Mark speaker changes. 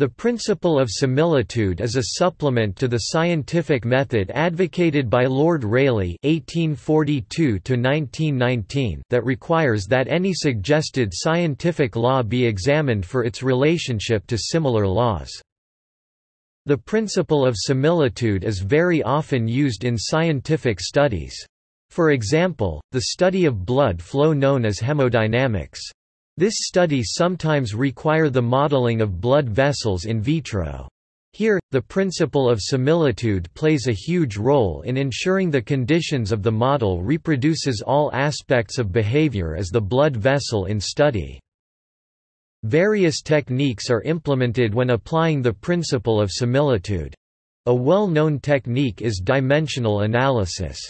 Speaker 1: The principle of similitude is a supplement to the scientific method advocated by Lord Rayleigh (1842–1919) that requires that any suggested scientific law be examined for its relationship to similar laws. The principle of similitude is very often used in scientific studies. For example, the study of blood flow known as hemodynamics. This study sometimes require the modeling of blood vessels in vitro. Here, the principle of similitude plays a huge role in ensuring the conditions of the model reproduces all aspects of behavior as the blood vessel in study. Various techniques are implemented when applying the principle of similitude. A well-known technique is dimensional analysis.